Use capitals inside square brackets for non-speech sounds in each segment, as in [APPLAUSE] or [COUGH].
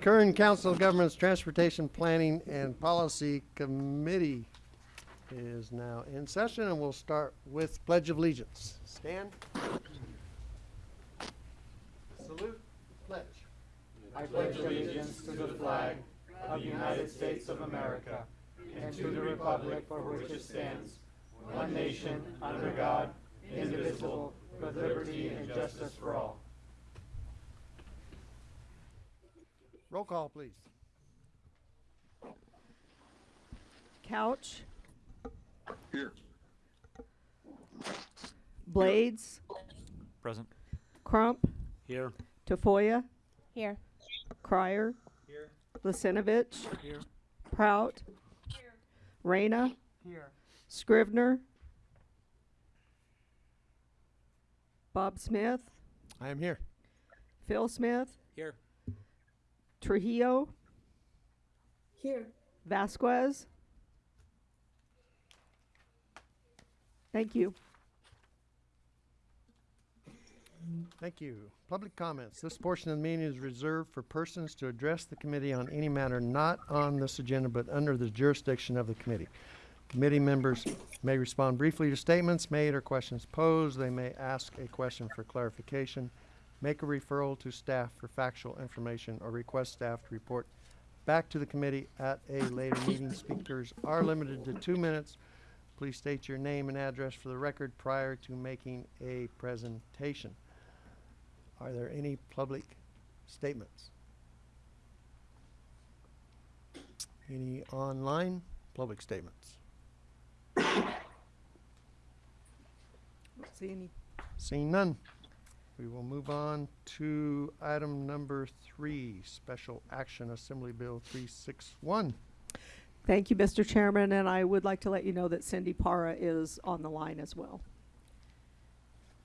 Kern Council of Governments Transportation Planning and Policy Committee is now in session, and we'll start with Pledge of Allegiance. Stand. Salute. Pledge. I pledge allegiance to the flag of the United States of America and to the republic for which it stands, one nation, under God, indivisible, with liberty and justice for all. Roll call, please. Couch, Here. Blades, Present. Crump, Here. Tafoya, Here. Crier, Here. Lisenovich, Here. Prout, Reyna, Here. Scrivner, Bob Smith, I am here. Phil Smith, Here. Trujillo, Here. Vasquez. Thank you. Thank you. Public comments. This portion of the meeting is reserved for persons to address the committee on any matter not on this agenda but under the jurisdiction of the committee. Committee members may respond briefly to statements made or questions posed. They may ask a question for clarification, make a referral to staff for factual information, or request staff to report back to the committee at a later meeting. Speakers are limited to two minutes. Please state your name and address for the record prior to making a presentation. Are there any public statements? Any online public statements? Don't [COUGHS] See any? Seeing none, we will move on to item number three, Special Action Assembly Bill 361. Thank you, Mr. Chairman, and I would like to let you know that Cindy Para is on the line as well.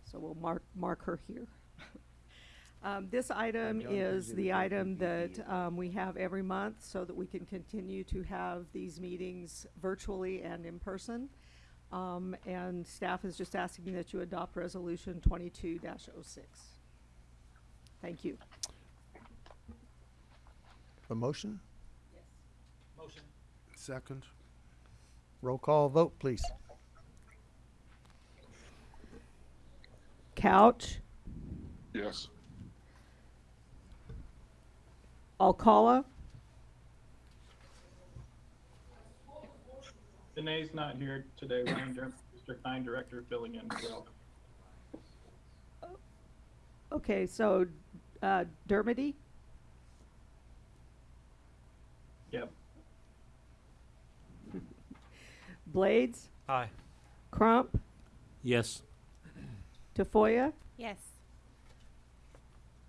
So we'll mark, mark her here. [LAUGHS] Um, this item is the item that, um, we have every month so that we can continue to have these meetings virtually and in person. Um, and staff is just asking that you adopt resolution twenty-two 6 Thank you. A motion? Motion. Second. Roll call vote, please. Couch, Yes. Alcala, Danae's not here today. Ryan Dermody, District Nine Director, filling in as well. okay, so, uh, Dermody, Yep. Blades, Aye. Crump, Yes. Tafoya, Yes.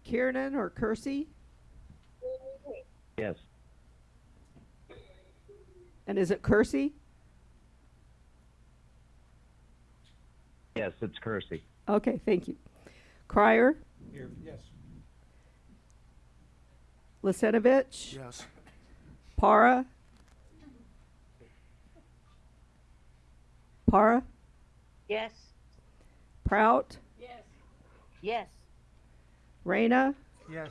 Kiernan or Kersey, Yes. and is it Kersey? Yes, it's Kersey. Okay, thank you. Crier, Here. Yes. Lisenovich, Yes. Para, Para, Yes. Prout, Yes. Yes. Reyna, Yes.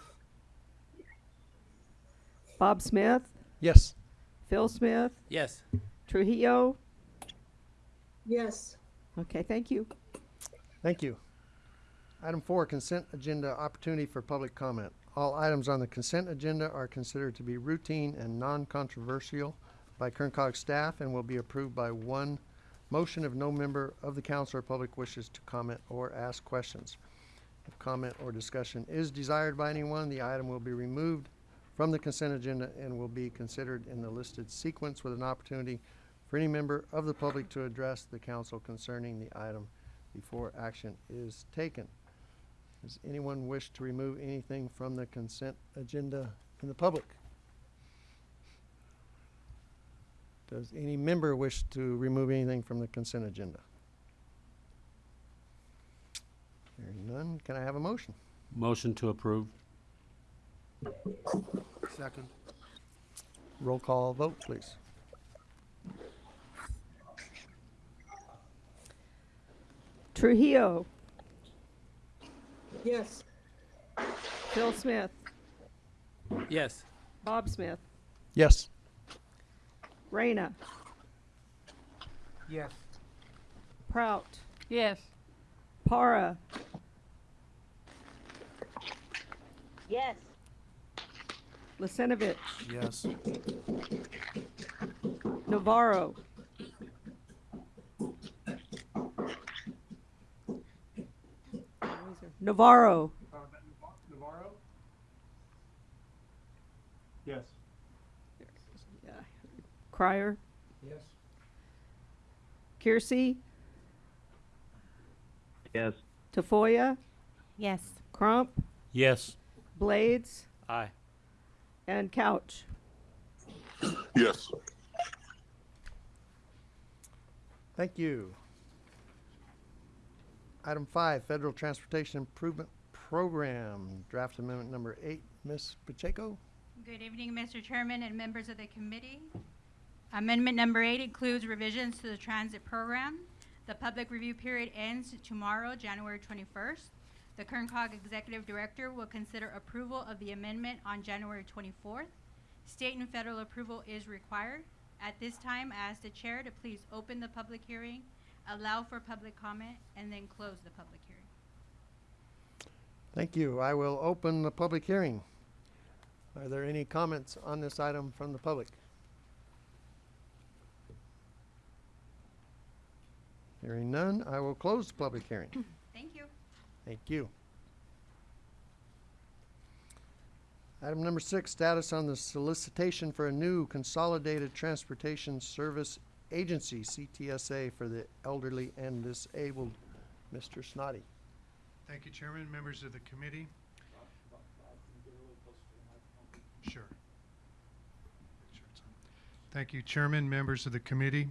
Bob Smith, Yes. Phil Smith, Yes. Trujillo. Yes. Okay, thank you. Thank you. Item four, consent agenda opportunity for public comment. All items on the consent agenda are considered to be routine and non-controversial by Kern Cog staff and will be approved by one motion if no member of the council or public wishes to comment or ask questions. If comment or discussion is desired by anyone, the item will be removed from the consent agenda and will be considered in the listed sequence with an opportunity for any member of the public to address the council concerning the item before action is taken. Does anyone wish to remove anything from the consent agenda in the public? Does any member wish to remove anything from the consent agenda? Hearing none, can I have a motion? Motion to approve. Second. Roll call vote, please. Trujillo, Yes. Phil Smith, Yes. Bob Smith, Yes. Reyna, Yes. Prout, Yes. Para, Yes. Lisenovich, Yes. Navarro. Navarro, Navarro? Yes. Crier, Yes. Kiersey, Yes. Tafoya, Yes. Crump, Yes. Blades, Aye. and Couch. Yes. Thank you. Item five, Federal Transportation Improvement Program, draft amendment number eight. Ms. Pacheco? Good evening, Mr. Chairman and members of the committee. Amendment number eight includes revisions to the transit program. The public review period ends tomorrow, January 21st. The Kern Cog Executive Director will consider approval of the amendment on January 24th. State and federal approval is required. At this time, I ask the chair to please open the public hearing, allow for public comment, and then close the public hearing. Thank you. I will open the public hearing. Are there any comments on this item from the public? Hearing none, I will close the public hearing. [COUGHS] Thank you. Thank you. Item number six, status on the solicitation for a new Consolidated Transportation Service Agency, CTSA, for the elderly and disabled. Mr. Snoddy. Thank you, Chairman, members of the committee. Sure. Thank you, Chairman, members of the committee.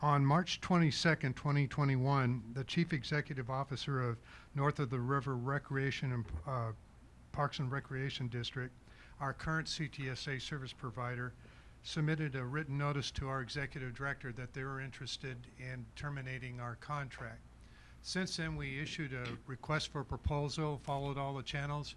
On March 22nd, 2021, the Chief Executive Officer of North of the River Recreation and uh, Parks and Recreation District, our current CTSA service provider, submitted a written notice to our Executive Director that they were interested in terminating our contract. Since then, we issued a request for proposal, followed all the channels,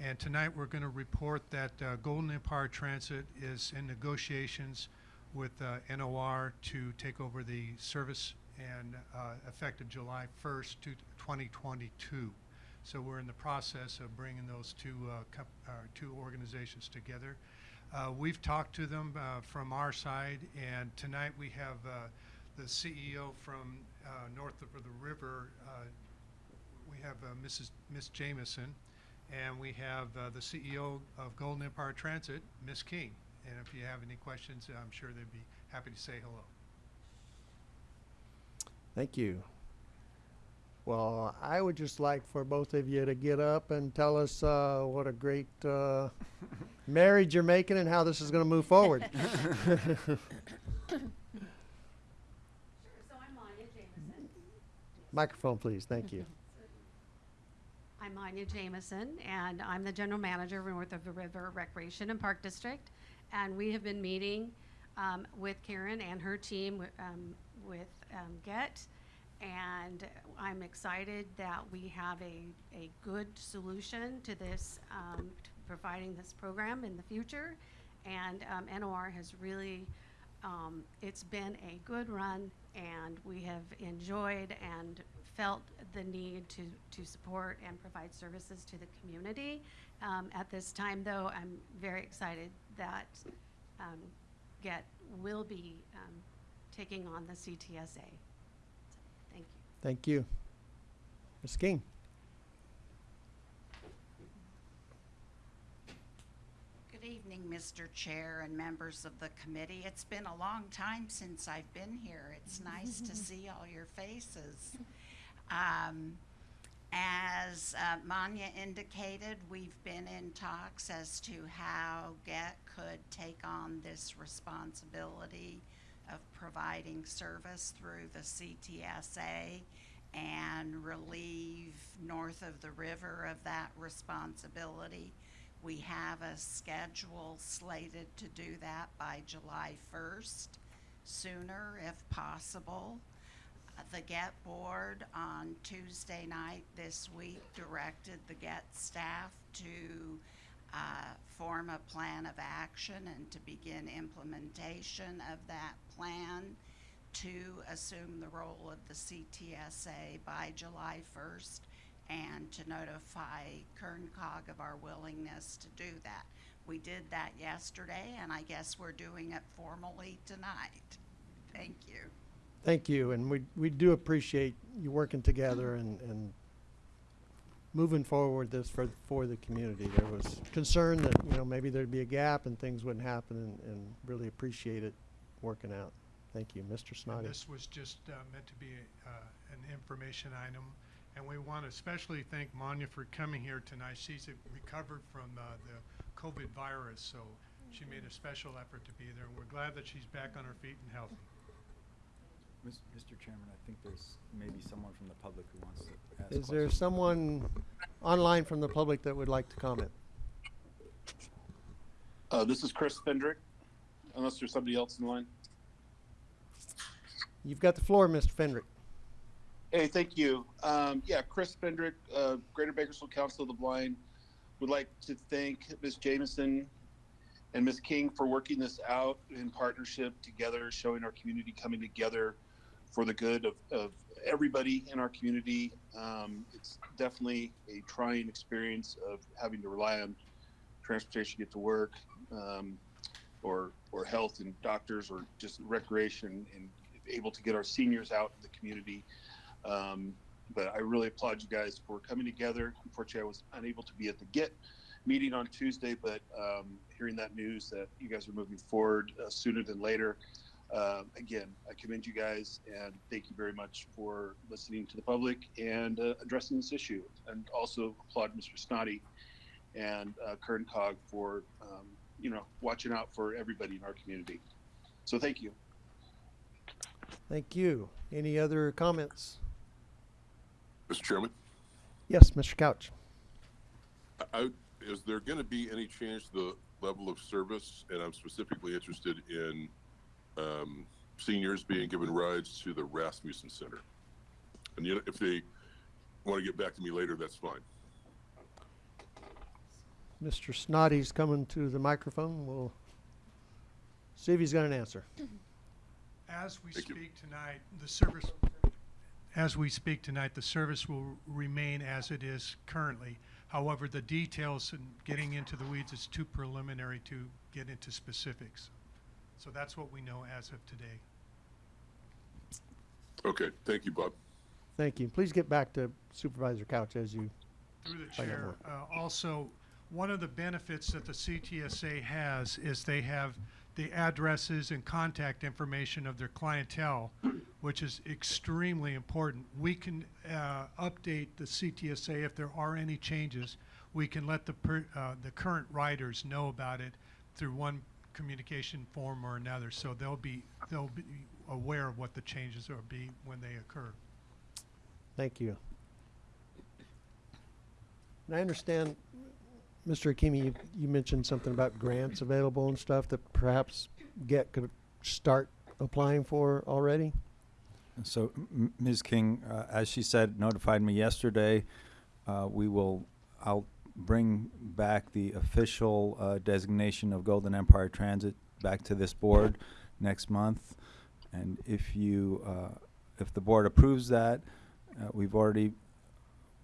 and tonight we're going to report that uh, Golden Empire Transit is in negotiations with uh, NOR to take over the service and uh, effective July 1st, 2022. So we're in the process of bringing those two, uh, uh, two organizations together. Uh, We've talked to them uh, from our side, and tonight we have uh, the CEO from uh, north of the river. uh, We have uh, Mrs. Miss Jamison, and we have uh, the CEO of Golden Empire Transit, Miss King. And if you have any questions, I'm sure they'd be happy to say hello. Thank you. Well, I would just like for both of you to get up and tell us uh, what a great [LAUGHS] marriage you're making and how this is going to move forward. So I'm Anya Jameson. Microphone, please. Thank you. I'm Anya Jameson, and I'm the general manager of North of the River Recreation and Park District. And we have been meeting um, with Karen and her team um, with um, GET. And I'm excited that we have a, a good solution to this, um, to providing this program in the future. And um, NOR has really um, it's been a good run, and we have enjoyed and felt the need to, to support and provide services to the community. Um, at this time, though, I'm very excited that um, GET will be um, taking on the CTSA. So, Thank you. Thank you. Ms. King. Good evening, Mr. Chair and members of the committee. It's been a long time since I've been here. It's nice to [LAUGHS] see all your faces. Um, As uh, Manya indicated, we've been in talks as to how GET could take on this responsibility of providing service through the CTSA and relieve north of the river of that responsibility. We have a schedule slated to do that by July 1st, sooner if possible. The GET Board on Tuesday night this week directed the GET staff to uh, form a plan of action and to begin implementation of that plan to assume the role of the CTSA by July 1st and to notify Kerncog of our willingness to do that. We did that yesterday, and I guess we're doing it formally tonight. Thank you. Thank you, and we, we do appreciate you working together and, and moving forward this for, for the community. There was concern that, you know, maybe there'd be a gap and things wouldn't happen and, and really appreciate it working out. Thank you, Mr. And Snoddy. this was just uh, meant to be uh, an information item. And we want to especially thank Manya for coming here tonight. She's uh, recovered from uh, the COVID virus, so she made a special effort to be there. And we're glad that she's back on her feet and healthy. Mis- Mr. Chairman, I think there's maybe someone from the public who wants to ask Is there questions. someone online from the public that would like to comment? Uh, this is Chris Fendrick, unless there's somebody else in line. You've got the floor, Mr. Fendrick. Hey, thank you. Um, yeah, Chris Fendrick, uh, Greater Bakersfield Council of the Blind, would like to thank Ms. Jameson and Ms. King for working this out in partnership together, showing our community coming together for the good of, of everybody in our community. Um, it's definitely a trying experience of having to rely on transportation to get to work, um, or or health and doctors, or just recreation, and able to get our seniors out in the community. Um, but I really applaud you guys for coming together. Unfortunately, I was unable to be at the GET meeting on Tuesday, but um, hearing that news that you guys are moving forward uh, sooner than later, uh, again, I commend you guys and thank you very much for listening to the public and uh, addressing this issue. And also applaud Mr. Snoddy and uh, Kern Cog for, um, you know, watching out for everybody in our community. So thank you. Thank you. Any other comments? Mr. Chairman, Yes, Mr. Couch. I, is there going to be any change to the level of service? And I'm specifically interested in um, seniors being given rides to the Rasmussen Center. And you know, if they want to get back to me later, that's fine. Mr. Snoddy's coming to the microphone. We'll see if he's got an answer. As we Thank you. speak tonight, the service, as we speak tonight, the service will remain as it is currently. However, the details and getting into the weeds is too preliminary to get into specifics. So that's what we know as of today. Okay, thank you, Bob. Thank you. Please get back to Supervisor Couch as you, Through the chair, uh, also, one of the benefits that the CTSA has is they have the addresses and contact information of their clientele, which is extremely important. We can uh, update the CTSA if there are any changes. We can let the, per- uh, the current riders know about it through one communication form or another, so they'll be, they'll be aware of what the changes will be when they occur. thank you. And I understand, Mr. Hakimi, you, you mentioned something about grants available and stuff that perhaps GET could start applying for already? So Ms. King, uh, as she said, notified me yesterday. Uh, we will, I'll bring back the official uh, designation of Golden Empire Transit back to this board next month. And if you, uh, if the board approves that, uh, we've already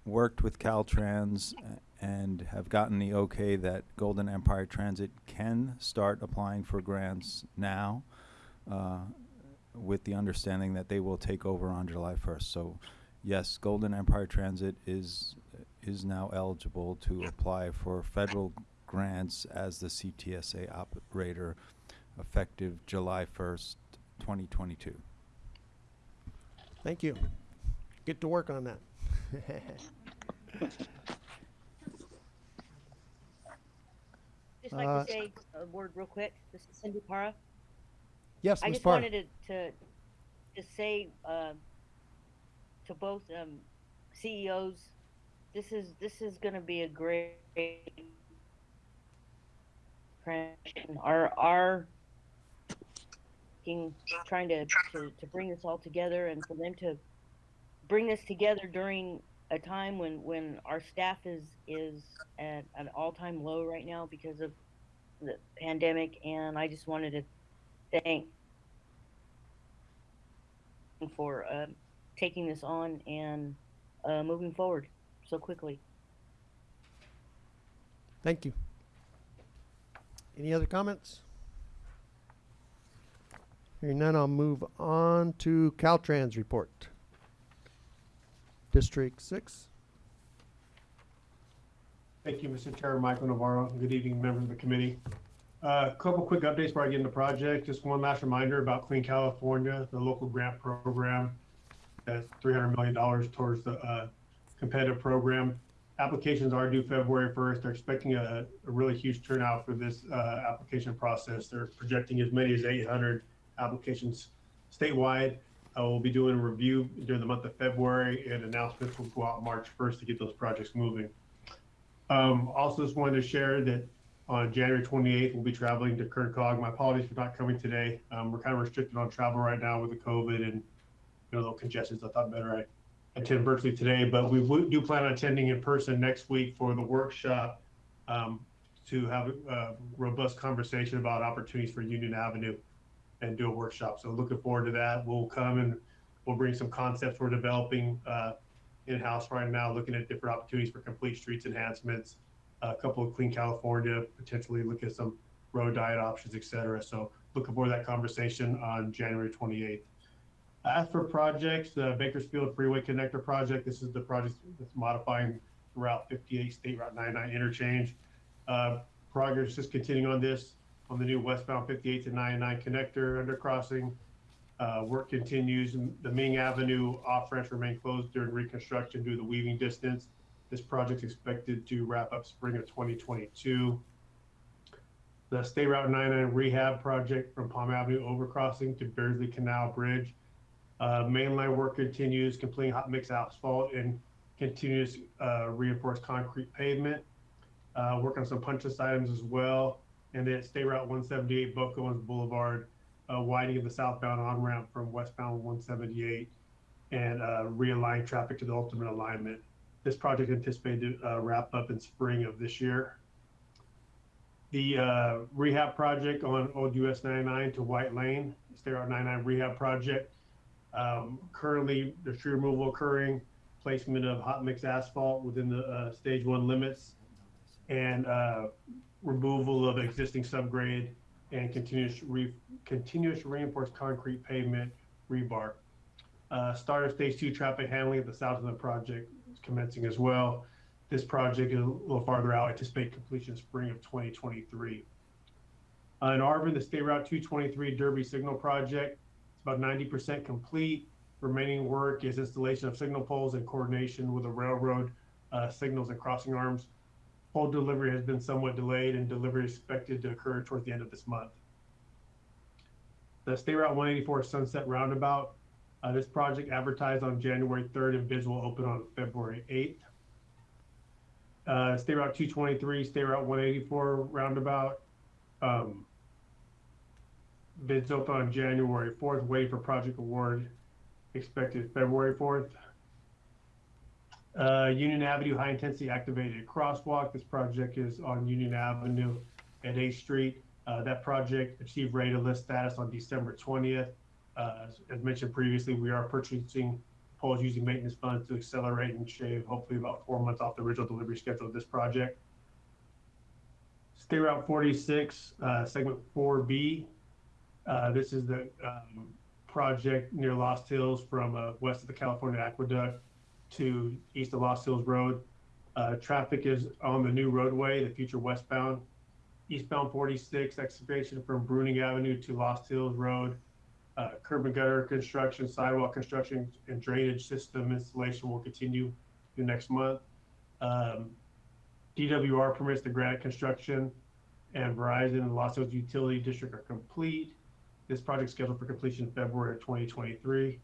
worked with Caltrans and have gotten the okay that Golden Empire Transit can start applying for grants now uh, with the understanding that they will take over on July 1st. So yes, Golden Empire Transit is is now eligible to apply for federal grants as the CTSA operator effective July 1st, 2022. Thank you. Get to work on that. [LAUGHS] Just like Uh, to say a word real quick. This is Cindy Para. Yes, I Ms. just Parr. wanted to, to, to say, uh, to both, um, CEOs, this is, this is gonna be a great transition. Our, our, working, trying to, to, to bring this all together and for them to bring this together during a time when, when our staff is, is at an all-time low right now because of the pandemic. And I just wanted to thank for, uh, taking this on and, uh, moving forward so quickly. Thank you. Any other comments? Hearing none, I'll move on to Caltrans report. District six. Thank you, Mr. Chair, Michael Navarro. Good evening, members of the committee. A couple quick updates before I get into the project. Just one last reminder about Clean California, the local grant program. That's $300 million towards the uh, competitive program. Applications are due February 1st. They're expecting a, a really huge turnout for this uh, application process. They're projecting as many as 800 applications statewide. Uh, we'll be doing a review during the month of February and announcements will go out March 1st to get those projects moving. Um, also just wanted to share that on January 28th, we'll be traveling to Kern Cog. My apologies for not coming today. Um, we're kind of restricted on travel right now with the COVID and you know, little congestions. I thought better I attend virtually today, but we do plan on attending in person next week for the workshop um, to have a robust conversation about opportunities for Union Avenue and do a workshop. So looking forward to that. We'll come and we'll bring some concepts we're developing uh, in-house right now, looking at different opportunities for complete streets enhancements, a couple of Clean California, potentially look at some road diet options, et cetera. So looking forward to that conversation on January 28th. As for projects, the Bakersfield Freeway Connector Project, this is the project that's modifying Route 58 State Route 99 interchange. Uh, Progress is continuing on this on the new westbound 58 to 99 connector undercrossing. Uh, work continues. The Ming Avenue off ramps remain closed during reconstruction due to the weaving distance. This project is expected to wrap up spring of 2022. The State Route 99 rehab project from Palm Avenue overcrossing to Beardsley Canal Bridge. Uh, mainline work continues, completing hot mix asphalt and continuous uh, reinforced concrete pavement. Uh, work on some punch items as well. And then State Route 178 Buck Owens Boulevard, uh, widening of the southbound on ramp from westbound 178 and uh, realign traffic to the ultimate alignment. This project anticipated to uh, wrap up in spring of this year. The uh, rehab project on Old US 99 to White Lane, State Route 99 rehab project. Um, currently, there's tree removal occurring, placement of hot mix asphalt within the uh, stage one limits, and uh, removal of existing subgrade and continuous re- continuous reinforced concrete pavement rebar. Uh, start of stage two traffic handling at the south of the project is commencing as well. This project is a little farther out, anticipate completion spring of 2023. Uh, in Arvin, the State Route 223 Derby Signal Project, it's about 90% complete. Remaining work is installation of signal poles in coordination with the railroad uh, signals and crossing arms. Pole delivery has been somewhat delayed and delivery is expected to occur towards the end of this month. The State Route 184 Sunset Roundabout, uh, this project advertised on January 3rd and bids will open on February 8th. Uh, State Route 223, State Route 184 Roundabout, um, bids open on January 4th, waiting for project award expected February 4th. Uh, Union Avenue High Intensity Activated Crosswalk. This project is on Union Avenue at 8th Street. Uh, that project achieved ready to list status on December 20th. Uh, as, as mentioned previously, we are purchasing poles using maintenance funds to accelerate and shave hopefully about four months off the original delivery schedule of this project. State Route 46, uh, segment 4B. Uh, this is the um, project near Lost Hills from uh, west of the California Aqueduct to east of Lost Hills Road. Uh, traffic is on the new roadway, the future westbound. Eastbound 46 excavation from Bruning Avenue to Lost Hills Road. Uh, curb and gutter construction, sidewalk construction, and drainage system installation will continue through next month. Um, DWR permits the granite construction and Verizon and Lost Hills Utility District are complete. This project scheduled for completion in February of 2023.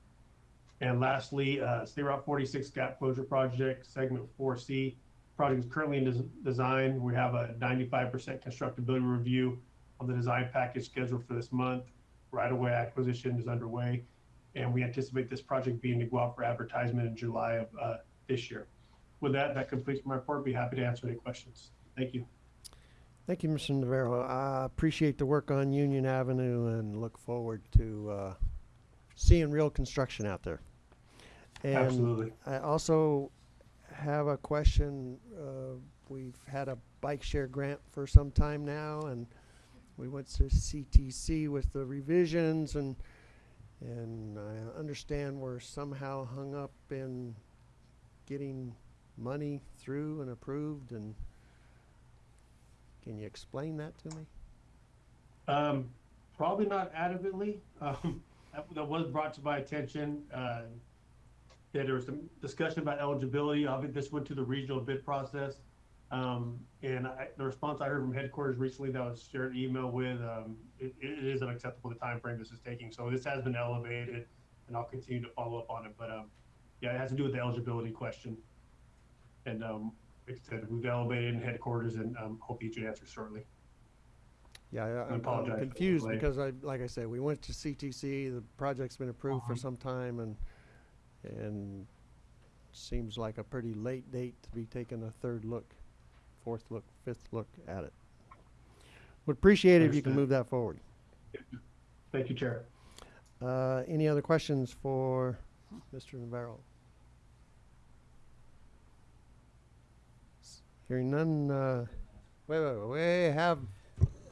And lastly, uh, State Route 46 gap closure project, segment 4C. Project is currently in des- design. We have a 95% constructability review on the design package scheduled for this month. right-of-way acquisition is underway, and we anticipate this project being to go out for advertisement in July of uh, this year. With that, that completes my report. Be happy to answer any questions. Thank you. Thank you, Mr. Navarro. I appreciate the work on Union Avenue and look forward to uh, seeing real construction out there. And Absolutely. I also have a question. Uh, we've had a bike share grant for some time now, and we went to CTC with the revisions, and and I understand we're somehow hung up in getting money through and approved and can you explain that to me? Um, probably not adequately. [LAUGHS] Um, that, that was brought to my attention. Uh, that there was some discussion about eligibility. Obviously, this went to the regional bid process. Um, and I, the response I heard from headquarters recently that was shared an email with, um, it, it is unacceptable the time frame this is taking. So this has been elevated and I'll continue to follow up on it. But, um, yeah, it has to do with the eligibility question. And, um, like I said, we've elevated in headquarters and, um, hope you should answer shortly. Yeah, I, I I'm- apologize I'm confused because I, like I said, we went to CTC, the project's been approved for Uh-huh. some time and, and seems like a pretty late date to be taking a third look, fourth look, fifth look at it. Would appreciate it if you can move that forward. Thank you, Chair. Uh, any other questions for Mr. Navarro? Hearing none, uh, wait, wait, wait, we have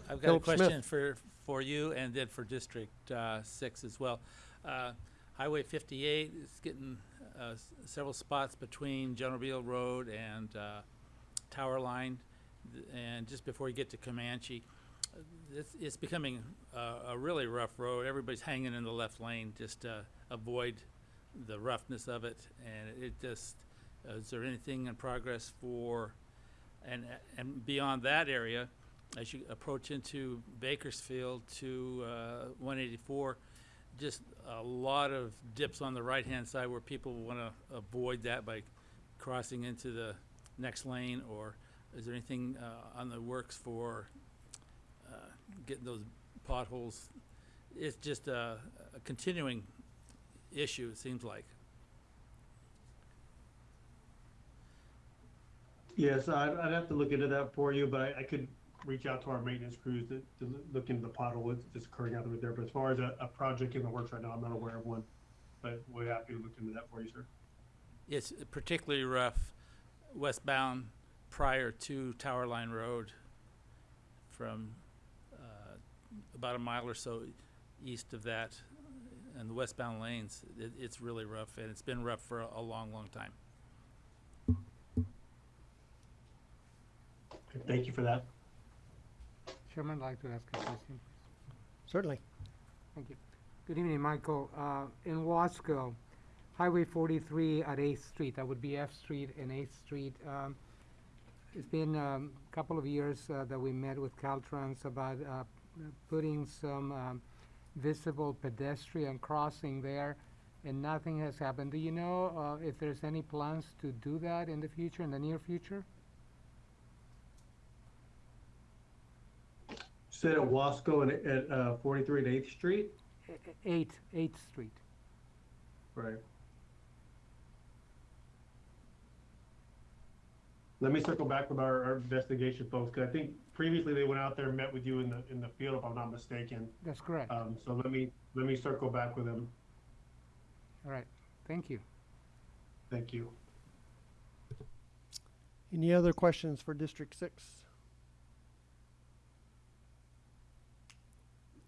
I've got a Philip Smith. question for, for you and then for District uh, Six as well. Uh, Highway fifty-eight is getting uh, s- several spots between General Beale Road and uh, Tower Line. And just before you get to Comanche, uh, it's, it's becoming uh, a really rough road. Everybody's hanging in the left lane just to avoid the roughness of it. And it just, uh, is there anything in progress for, and, and beyond that area, as you approach into Bakersfield to uh, 184, just a lot of dips on the right-hand side where people want to avoid that by crossing into the next lane, or is there anything uh, on the works for uh, getting those potholes? It's just a, a continuing issue, it seems like. Yes, I'd, I'd have to look into that for you, but I, I could reach out to our maintenance crews to, to look into the pothole that's- occurring out of there. But as far as a, a project in the works right now, I'm not aware of one. But we're happy to look into that for you, sir. It's particularly rough westbound prior to Tower Line Road from uh, about a mile or so east of that and the westbound lanes. It, it's really rough and it's been rough for a, a long, long time. Thank you for that. Chairman, I'd like to ask a question. Certainly. Thank you. Good evening, Michael. Uh, in Wasco, Highway 43 at 8th Street, that would be F Street and 8th Street. um, It's been um, a couple of years uh, that we met with Caltrans about uh, putting some um, visible pedestrian crossing there, and nothing has happened. Do you know uh, if there's any plans to do that in the future, in the near future? Said at Wasco and at, uh, forty-three and Eighth Street? E- e- Eight, 8th Street. Right. Let me circle back with our, our investigation folks, because I think previously they went out there and met with you in the, in the field, if I'm not mistaken. That's correct. Um, so let me, let me circle back with them. All right, thank you. Thank you. Any other questions for District Six?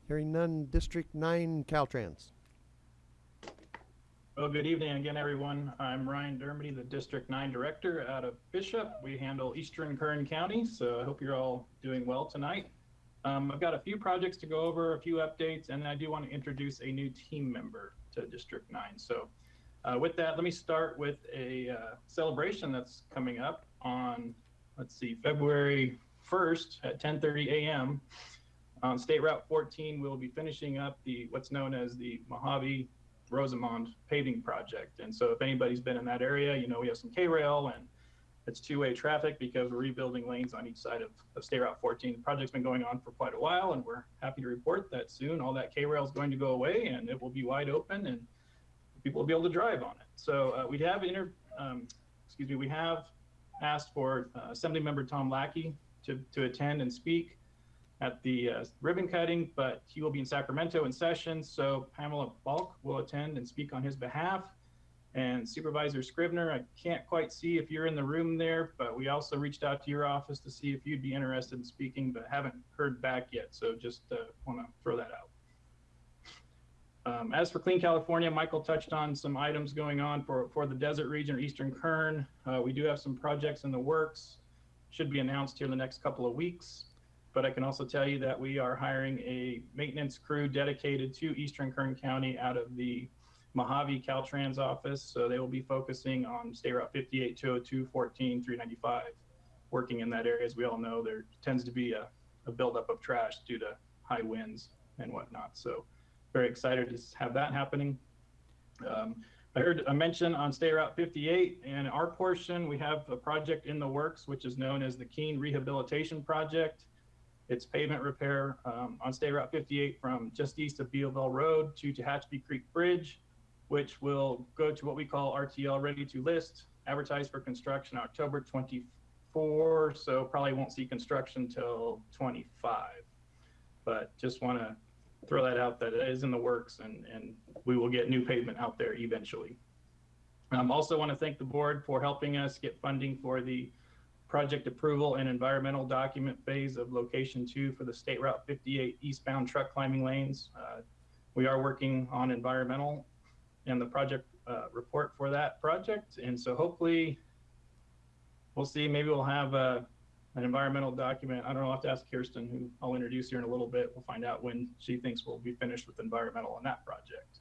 Hearing none, District Nine, Caltrans. Well, good evening again, everyone. I'm Ryan Dermody, the District 9 Director out of Bishop. We handle Eastern Kern County, so I hope you're all doing well tonight. Um, I've got a few projects to go over, a few updates, and I do want to introduce a new team member to District 9. So uh, with that, let me start with a uh, celebration that's coming up on, let's see, February 1st at 10:30 a.m. On State Route 14, we'll be finishing up the what's known as the Mojave Rosamond paving project. And so if anybody's been in that area, you know, we have some K-rail and It's two-way traffic because we're rebuilding lanes on each side of, of State Route 14. The project's been going on for quite a while, and we're happy to report that soon all that K-rail is going to go away, and it will be wide open, and people will be able to drive on it. So uh, we have inter, um, excuse me, we have asked for uh, Assemblymember Tom Lackey to, to attend and speak at the uh, ribbon cutting, but he will be in Sacramento in session. So Pamela Balk will attend and speak on his behalf. And Supervisor Scrivner, I can't quite see if you're in the room there, but we also reached out to your office to see if you'd be interested in speaking, but haven't heard back yet. So just uh, want to throw that out. Um, as for Clean California, Michael touched on some items going on for, for the desert region or Eastern Kern. Uh, we do have some projects in the works, should be announced here in the next couple of weeks. But I can also tell you that we are hiring a maintenance crew dedicated to Eastern Kern County out of the Mojave Caltrans office. So they will be focusing on State Route 58, 202, 14, 395, working in that area. As we all know, there tends to be a, a buildup of trash due to high winds and whatnot. So very excited to have that happening. Um, I heard a mention on State Route 58 and our portion, we have a project in the works, which is known as the Keene Rehabilitation Project. It's pavement repair um, on State Route 58 from just east of Bealville Road to Tehachapi Creek Bridge, which will go to what we call RTL ready to list, advertised for construction October 24. So probably won't see construction till 25. But just want to throw that out that it is in the works and, and we will get new pavement out there eventually. Um, also want to thank the board for helping us get funding for the project approval and environmental document phase of location two for the State Route 58 eastbound truck climbing lanes. Uh, we are working on environmental and the project uh, report for that project. And so hopefully we'll see, maybe we'll have a, an environmental document. I don't know, I'll have to ask Kirsten, who I'll introduce here in a little bit. We'll find out when she thinks we'll be finished with environmental on that project.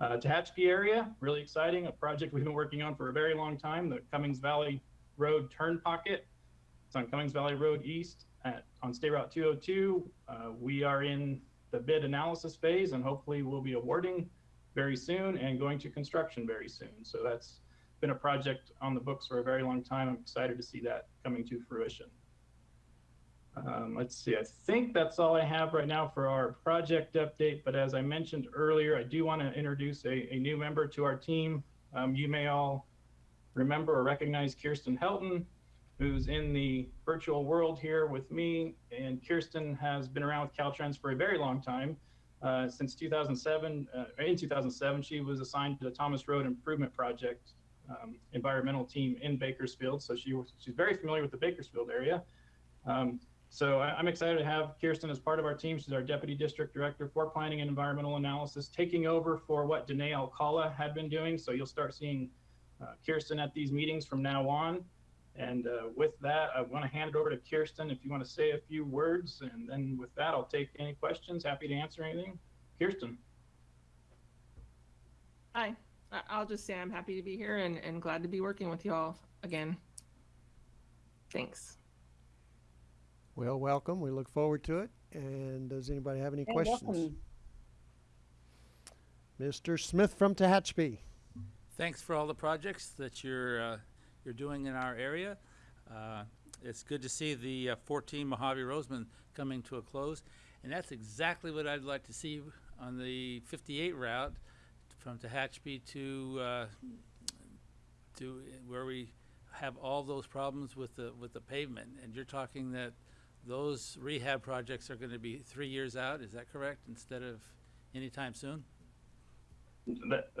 Uh, Tehachapi area, really exciting, a project we've been working on for a very long time, the Cummings Valley Road Turn Pocket. It's on Cummings Valley Road East at, on State Route 202. Uh, we are in the bid analysis phase and hopefully we'll be awarding very soon and going to construction very soon. So that's been a project on the books for a very long time. I'm excited to see that coming to fruition. Um, let's see, I think that's all I have right now for our project update. But as I mentioned earlier, I do want to introduce a, a new member to our team. Um, you may all remember or recognize Kirsten Helton, who's in the virtual world here with me. And Kirsten has been around with Caltrans for a very long time. Uh, since 2007, uh, in 2007, she was assigned to the Thomas Road Improvement Project um, environmental team in Bakersfield. So she she's very familiar with the Bakersfield area. Um, so I, am excited to have Kirsten as part of our team. She's our Deputy District Director for Planning and Environmental Analysis, taking over for what Danae Alcala had been doing. So you'll start seeing Kirsten at these meetings from now on. And uh, with that, I want to hand it over to Kirsten if you want to say a few words. And then with that, I'll take any questions. Happy to answer anything. Kirsten. Hi. I'll just say I'm happy to be here and, and glad to be working with you all again. Thanks. Well, welcome. We look forward to it. And does anybody have any questions? welcome. Mr. Smith from Tehachapi. Thanks for all the projects that you're uh, you're doing in our area. Uh, it's good to see the uh, 14 Mojave Rosamond coming to a close, and that's exactly what I'd like to see on the 58 route from Tehachapi to uh, to where we have all those problems with the with the pavement. And you're talking that those rehab projects are going to be three years out. Is that correct? Instead of anytime soon.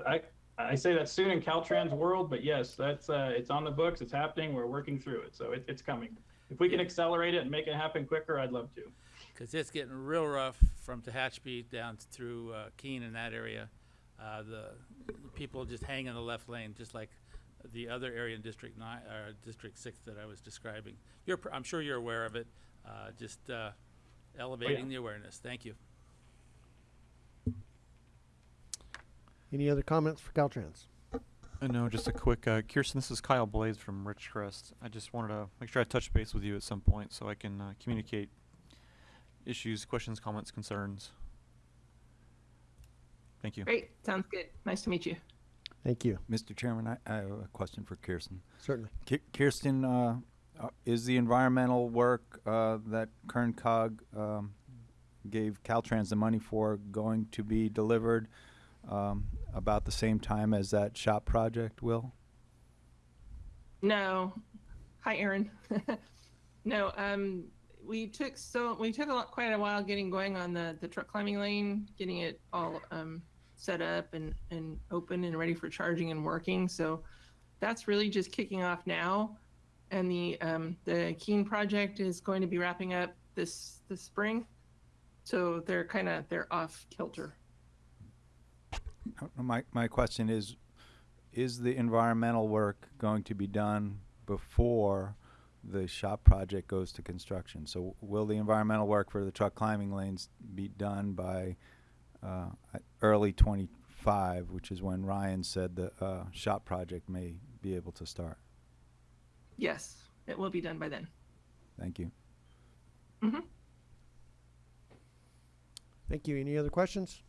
I I say that soon in Caltrans world, but yes, that's uh, it's on the books. It's happening. We're working through it, so it, it's coming. If we can accelerate it and make it happen quicker, I'd love to. Because it's getting real rough from Tehachapi down through uh, Keene in that area. Uh, the people just hang in the left lane, just like the other area in District Nine or District Six that I was describing. You're, I'm sure you're aware of it. Uh, just uh, elevating the awareness. Thank you. Any other comments for Caltrans? Uh, no, just a quick, uh, Kirsten, this is Kyle Blades from Ridgecrest. I just wanted to make sure I touch base with you at some point so I can uh, communicate issues, questions, comments, concerns. Thank you. Great. Sounds good. Nice to meet you. Thank you. Mr. Chairman, I, I have a question for Kirsten. Certainly. Ki- Kirsten, uh, uh, is the environmental work uh, that Kern Cog um, gave Caltrans the money for going to be delivered um, about the same time as that shop project will? No. Hi, Aaron. [LAUGHS] no, um, we took so we took a lot, quite a while getting going on the the truck climbing lane, getting it all um, set up and and open and ready for charging and working. So that's really just kicking off now, and the um, the Keen project is going to be wrapping up this this spring. So they're kind of they're off kilter. Uh, My, my question is, is the environmental work going to be done before the shop project goes to construction? So will the environmental work for the truck climbing lanes be done by uh, early 25, which is when Ryan said the uh, shop project may be able to start? Yes, it will be done by then. Thank you. hmm Thank you. Any other questions?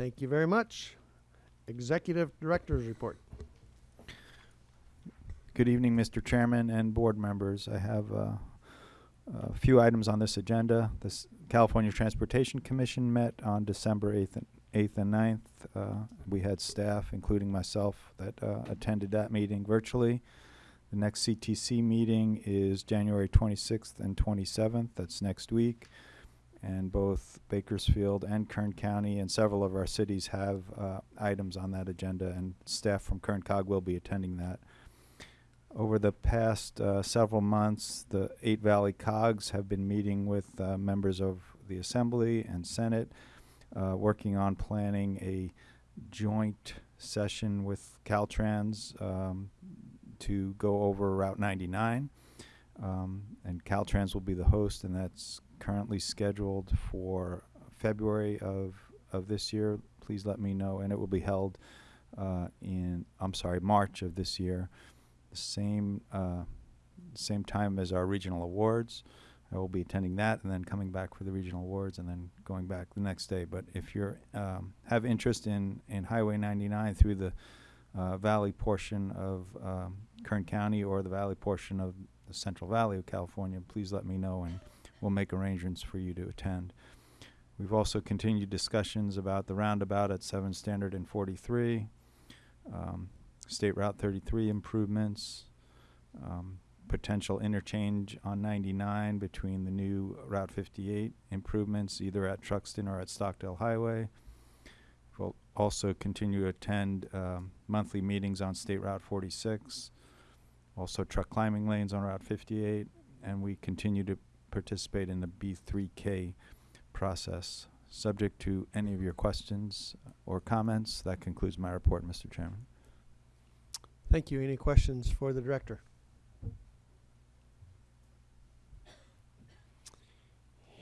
Thank you very much. Executive Director's Report. Good evening, Mr. Chairman and board members. I have uh, a few items on this agenda. The California Transportation Commission met on December 8th and, 8th and 9th. Uh, we had staff, including myself, that uh, attended that meeting virtually. The next CTC meeting is January 26th and 27th. That's next week. And both Bakersfield and Kern County and several of our cities have uh, items on that agenda, and staff from Kern Cog will be attending that. Over the past uh, several months, the Eight Valley Cogs have been meeting with uh, members of the Assembly and Senate, uh, working on planning a joint session with Caltrans um, to go over Route 99. Um, and Caltrans will be the host, and that's currently scheduled for February of, of this year. Please let me know, and it will be held uh, in, I'm sorry, March of this year the same uh, same time as our regional awards. I will be attending that and then coming back for the regional awards and then going back the next day. But if you um, have interest in, in Highway 99 through the uh, valley portion of um, Kern County or the valley portion of the Central Valley of California, please let me know and we'll make arrangements for you to attend. We've also continued discussions about the roundabout at 7 Standard and 43. Um, State Route 33 improvements, um, potential interchange on 99 between the new Route 58 improvements, either at Truxtun or at Stockdale Highway. We'll also continue to attend um, monthly meetings on State Route 46, also truck climbing lanes on Route 58, and we continue to participate in the B3K process. Subject to any of your questions or comments, that concludes my report, Mr. Chairman. Thank you. Any questions for the director?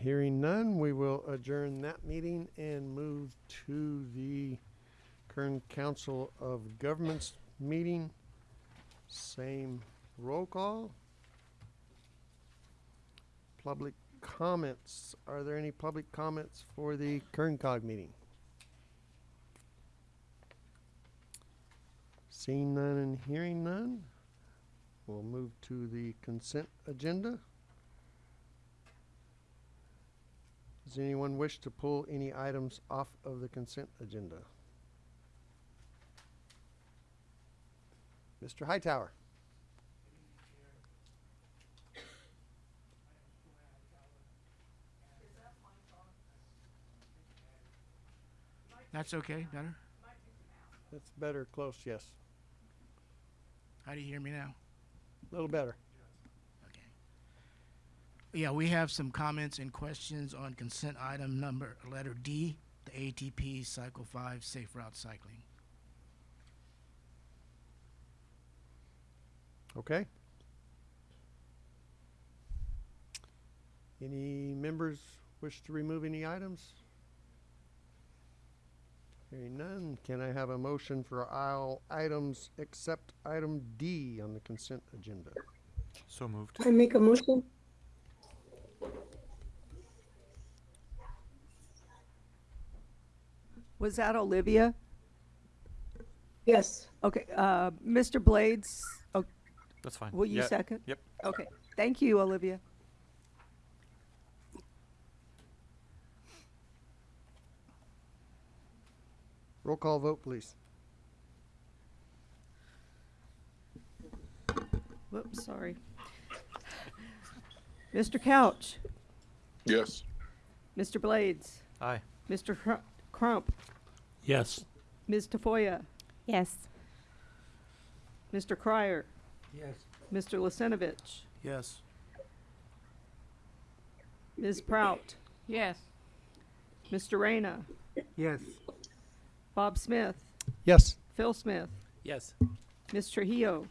Hearing none, we will adjourn that meeting and move to the Kern Council of Governments meeting. Same roll call. Public comments. Are there any public comments for the Kern Cog meeting? Seeing none and hearing none, we'll move to the consent agenda. Does anyone wish to pull any items off of the consent agenda? Mr. Hightower. That's okay, better? That's better, close, yes. How do you hear me now? A little better. Okay. Yeah, we have some comments and questions on consent item number, letter D, the ATP Cycle 5 Safe Route Cycling. Okay. Any members wish to remove any items? Hearing none, can I have a motion for all items except item D on the consent agenda? So moved. I make a motion. Was that Olivia? Yes. Okay, uh, Mr. Blades, oh, That's fine. will you Yeah, second? Yep. Okay, thank you, Olivia. Roll call vote, please. Whoops, sorry. Mr. Couch, Yes. Mr. Blades, Aye. Mr. Cru- Crump, Yes. Ms. Tafoya, Yes. Mr. Cryer, Yes. Mr. Lisenovich, Yes. Ms. Prout, Yes. Mr. Reyna, Yes. Bob Smith, Yes. Phil Smith, Yes. Ms. Trujillo,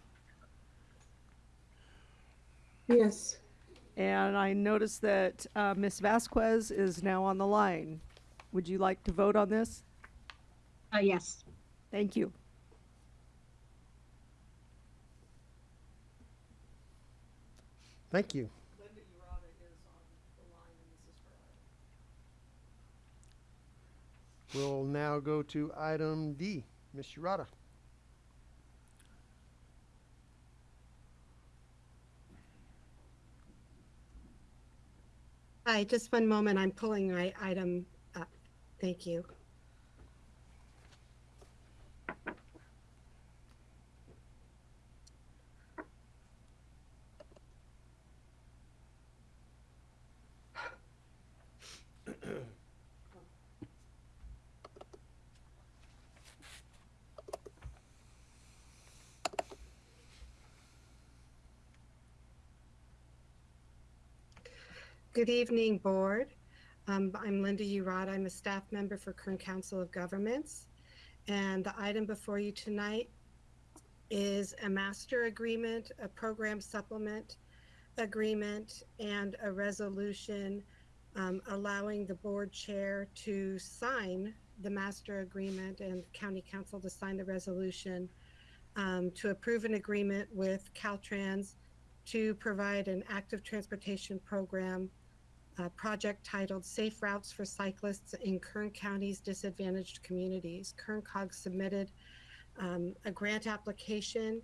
Yes. and I noticed that uh, Ms. Vasquez is now on the line. Would you like to vote on this? Uh, yes. Thank you. Thank you. We'll now go to item D. Ms. Urata. Hi, just one moment. I'm pulling my item up. Thank you. Good evening, Board. Um, I'm Linda Urata. I'm a staff member for Kern Council of Governments. And the item before you tonight is a master agreement, a program supplement agreement, and a resolution um, allowing the board chair to sign the master agreement and county council to sign the resolution um, to approve an agreement with Caltrans to provide an active transportation program uh, project titled Safe Routes for Cyclists in Kern County's Disadvantaged Communities. Kern Cog submitted um, a grant application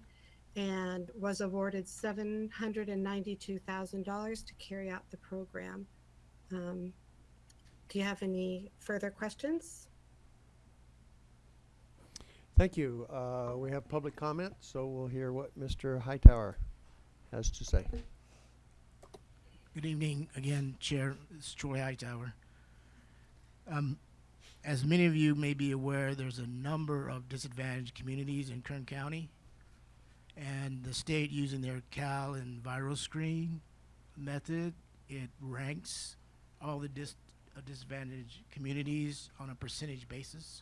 and was awarded $792,000 to carry out the program. Um, do you have any further questions? Thank you. Uh, we have public comment, so we'll hear what Mr. Hightower has to say. Good evening again, Chair. It's Troy Hightower. Um, as many of you may be aware, there's a number of disadvantaged communities in Kern County. And the state using their Cal EnviroScreen method, it ranks all the dis- uh, disadvantaged communities on a percentage basis,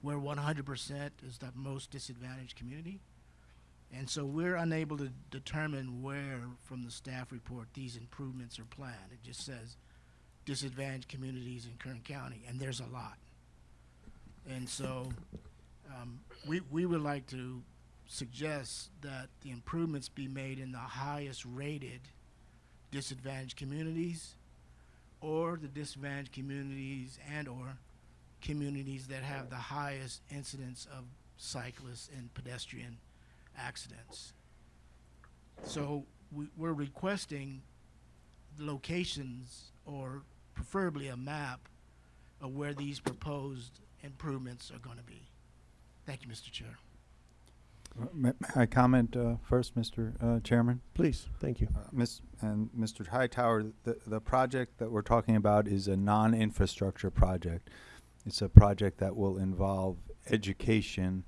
where 100% is the most disadvantaged community. And so we're unable to determine where from the staff report these improvements are planned. It just says disadvantaged communities in Kern County, and there's a lot. And so um, we, we would like to suggest that the improvements be made in the highest rated disadvantaged communities or the disadvantaged communities and or communities that have the highest incidence of cyclists and pedestrian accidents. So we, we're requesting locations or preferably a map of where these proposed improvements are going to be. Thank you, Mr. Chair. Uh, May may I comment uh, first, Mr. uh, Chairman? Please, thank you. Uh, Miss and Mr. Hightower, the the project that we're talking about is a non-infrastructure project. It's a project that will involve education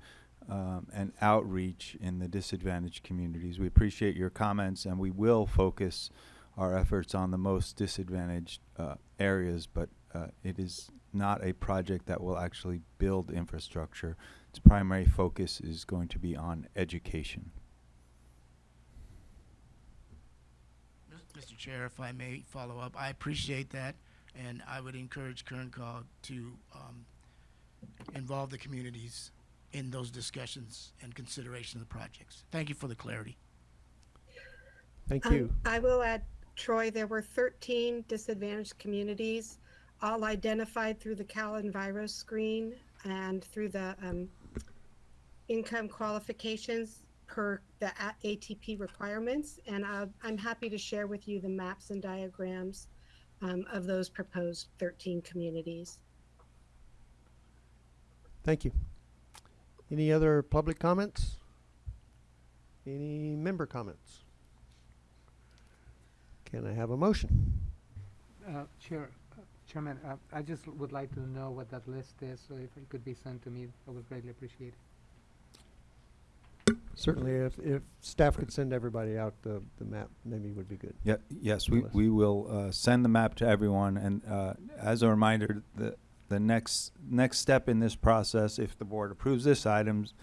um, and outreach in the disadvantaged communities. We appreciate your comments, and we will focus our efforts on the most disadvantaged uh, areas. But uh, it is not a project that will actually build infrastructure. Its primary focus is going to be on education. Mr. Chair, if I may follow up, I appreciate that, and I would encourage Kern Cog to um, involve the communities in those discussions and consideration of the projects. Thank you for the clarity. Thank Um, you. I will add, Troy, there were 13 disadvantaged communities all identified through the Cal Enviro screen and through the um, income qualifications per the ATP requirements. And uh, I'm happy to share with you the maps and diagrams um, of those proposed 13 communities. Thank you. Any other public comments? Any member comments? Can I have a motion? Uh, Chair, uh, Chairman, uh, I just would like to know what that list is, so if it could be sent to me, I would greatly appreciate it. Certainly, if, if staff could send everybody out the, the map, maybe would be good. Yeah, yes, we, we will uh, send the map to everyone, and uh, as a reminder, the, the next, next step in this process, if the board approves this items,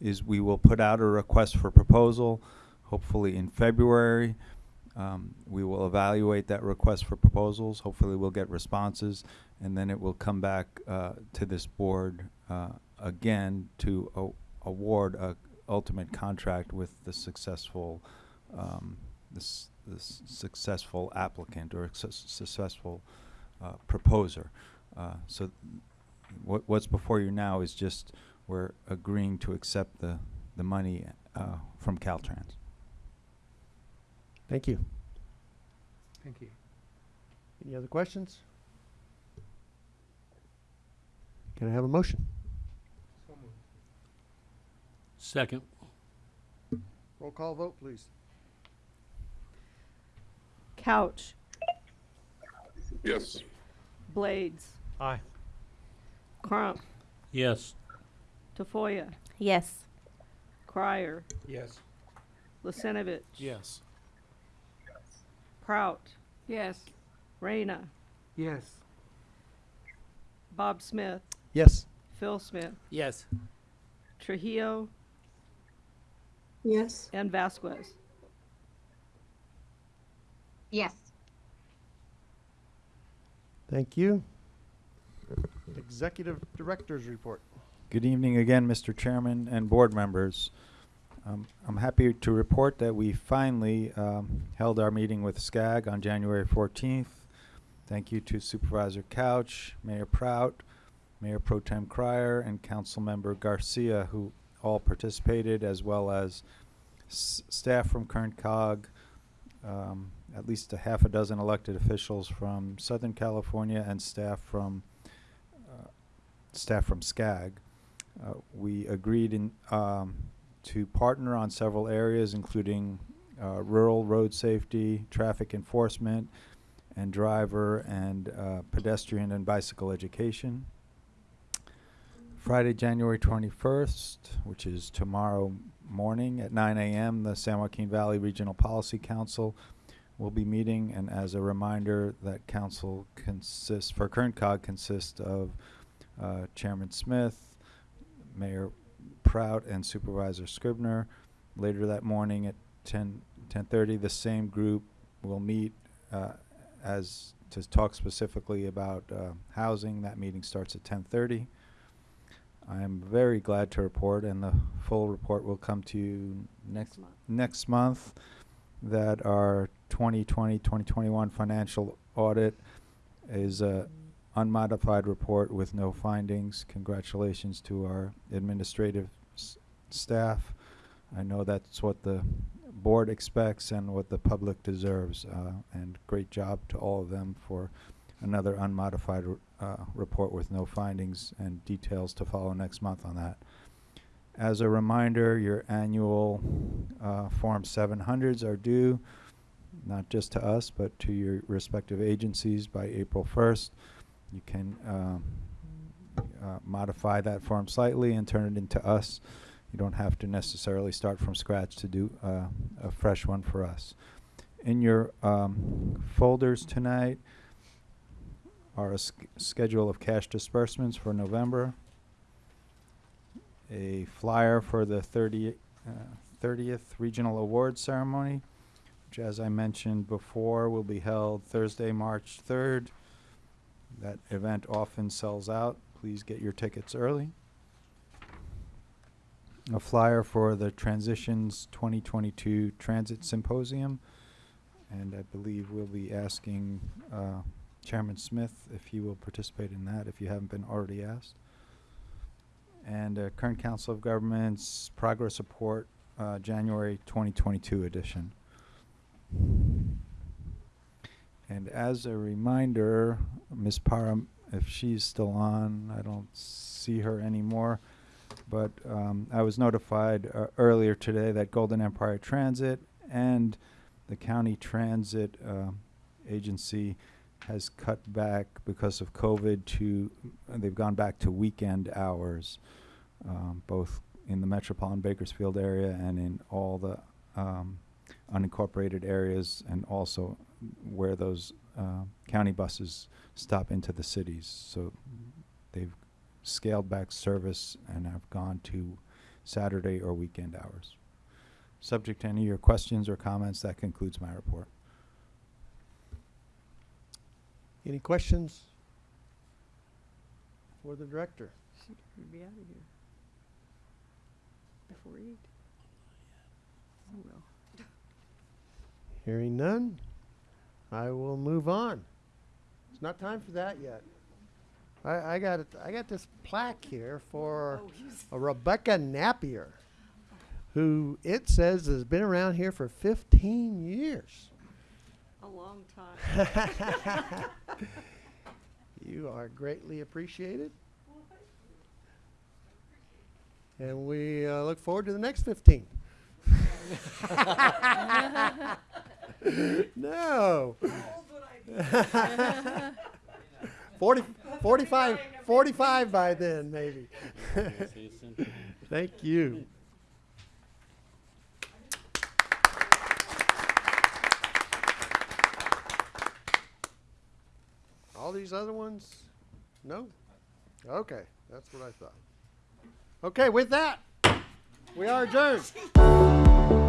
is we will put out a request for proposal, hopefully in February. Um, We will evaluate that request for proposals, hopefully we'll get responses, and then it will come back uh, to this board uh, again to award a ultimate contract with the successful, um, successful applicant or suc- successful uh, proposer. Uh, So what, what's before you now is just, we're agreeing to accept the, the money uh, from Caltrans. Thank you. Thank you. Any other questions? Can I have a motion? Second. Roll call vote, please. Couch, Yes. Blades, Aye. Crump, Yes. Tafoya, Yes. Crier, Yes. Lucinovich. Yes. Prout. Yes. Reyna, Yes. Bob Smith, Yes. Phil Smith, Yes. Trujillo, Yes. and Vasquez. Yes. Thank you. Executive Director's Report. Good evening again, Mr. Chairman and board members. Um, I'm happy to report that we finally um, held our meeting with SCAG on January 14th. Thank you to Supervisor Couch, Mayor Prout, Mayor Pro Tem Crier, and Councilmember Garcia, who all participated, as well as staff from Kern Cog, um, at least a half a dozen elected officials from Southern California, and staff from staff from SCAG. Uh, we agreed in, um, to partner on several areas, including uh, rural road safety, traffic enforcement, and driver and uh, pedestrian and bicycle education. Friday, January 21st, which is tomorrow morning at 9 a.m., the San Joaquin Valley Regional Policy Council will be meeting. And as a reminder, that council consists, for Kern Cog, consists of uh, Chairman Smith, Mayor Prout, and Supervisor Scrivner. Later that morning at 10, 10:30, the same group will meet uh, as to talk specifically about uh, housing. That meeting starts at 10:30. I am very glad to report, and the full report will come to you next month. next month, that our 2020-2021 financial audit is a unmodified report with no findings. Congratulations to our administrative staff. I know that's what the board expects and what the public deserves, uh, and great job to all of them for another unmodified uh, report with no findings and details to follow next month on that. As a reminder, your annual uh, Form 700s are due, not just to us, but to your respective agencies by April 1st. You can um, uh, modify that form slightly and turn it into us. You don't have to necessarily start from scratch to do uh, a fresh one for us. In your um, folders tonight are a sch- schedule of cash disbursements for November, a flyer for the 30, uh, 30th Regional Awards Ceremony, which, as I mentioned before, will be held Thursday, March 3rd. That event often sells out. Please get your tickets early. A flyer for the Transitions 2022 Transit Symposium. And I believe we'll be asking uh, Chairman Smith if he will participate in that, if you haven't been already asked. And uh, Kern Council of Governments Progress Report, uh, January 2022 edition. And as a reminder, Ms. Parham, if she's still on, I don't see her anymore. But um, I was notified uh, earlier today that Golden Empire Transit and the county transit uh, agency has cut back because of COVID to, they've gone back to weekend hours, um, both in the metropolitan Bakersfield area and in all the um, unincorporated areas and also where those uh, county buses stop into the cities. So they've scaled back service and have gone to Saturday or weekend hours. Subject to any of your questions or comments, that concludes my report. Any questions for the director? We'd be out of here. Before eight. Oh, well. Hearing none, I will move on. It's not time for that yet. I, I got it, I got this plaque here for Oh, a Rebecca Napier, who it says has been around here for 15 years. A long time. [LAUGHS] You are greatly appreciated. And we uh, look forward to the next 15. [LAUGHS] [LAUGHS] [LAUGHS] no. [LAUGHS] 40, 45, 45 by then, maybe. [LAUGHS] Thank you. All these other ones? No? Okay, that's what I thought. Okay, with that, we are adjourned.